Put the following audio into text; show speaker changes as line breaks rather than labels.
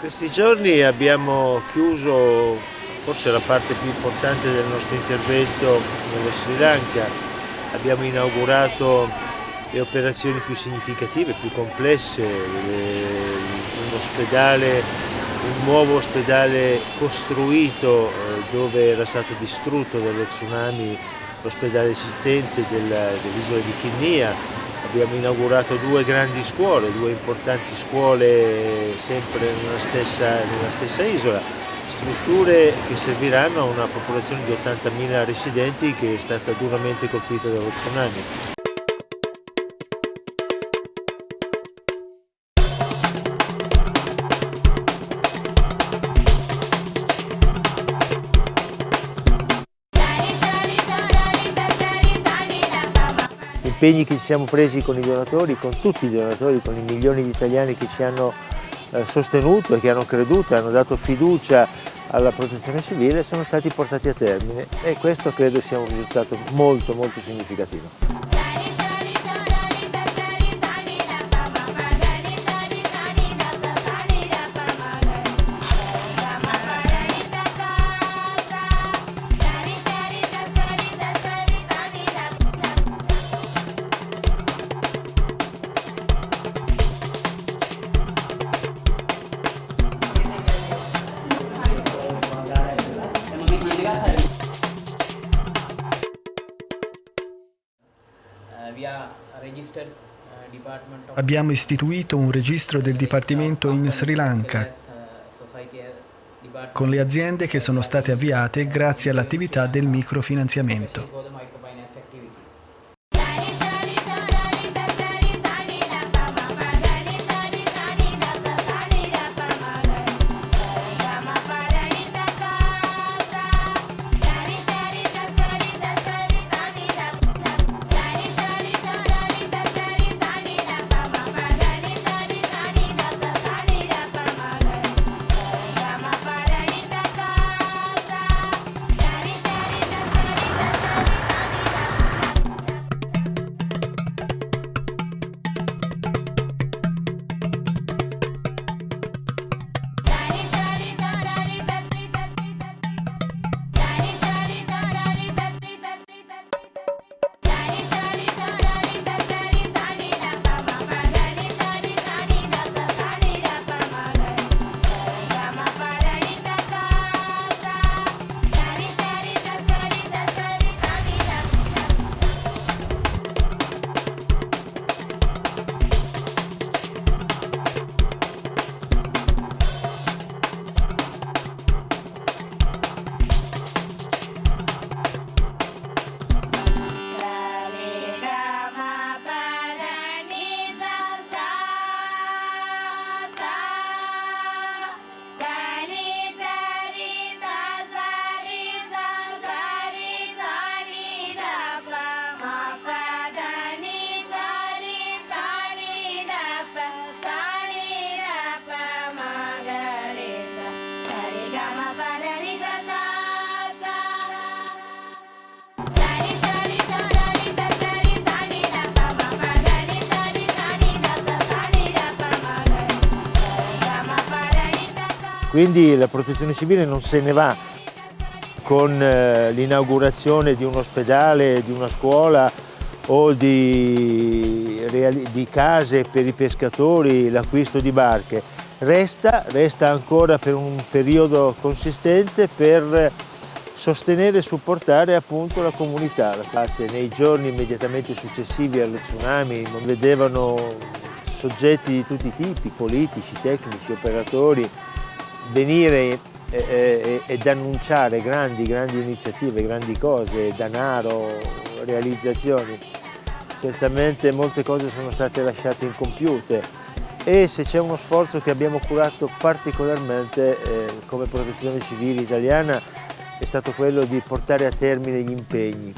questi giorni abbiamo chiuso forse la parte più importante del nostro intervento nello Sri Lanka, abbiamo inaugurato le operazioni più significative, più complesse, un ospedale, un nuovo ospedale costruito eh, dove era stato distrutto dallo tsunami l'ospedale esistente dell'isola di Kinnia, abbiamo inaugurato due grandi scuole, due importanti scuole sempre nella stessa, nella stessa isola, strutture che serviranno a una popolazione di 80.000 residenti che è stata duramente colpita dallo tsunami. Impegni che ci siamo presi con i donatori, con tutti i donatori, con i milioni di italiani che ci hanno eh, sostenuto e che hanno creduto, hanno dato fiducia alla protezione civile sono stati portati a termine e questo credo sia un risultato molto molto significativo.
Abbiamo istituito un registro del Dipartimento in Sri Lanka con le aziende che sono state avviate grazie all'attività del microfinanziamento.
Quindi la protezione civile non se ne va con eh, l'inaugurazione di un ospedale, di una scuola o di, di case per i pescatori, l'acquisto di barche. Resta, resta ancora per un periodo consistente per sostenere e supportare appunto la comunità. Nei giorni immediatamente successivi allo tsunami vedevano soggetti di tutti i tipi, politici, tecnici, operatori, venire ed annunciare grandi, grandi iniziative, grandi cose, denaro, realizzazioni. Certamente molte cose sono state lasciate incompiute e se c'è uno sforzo che abbiamo curato particolarmente eh, come protezione civile italiana è stato quello di portare a termine gli impegni.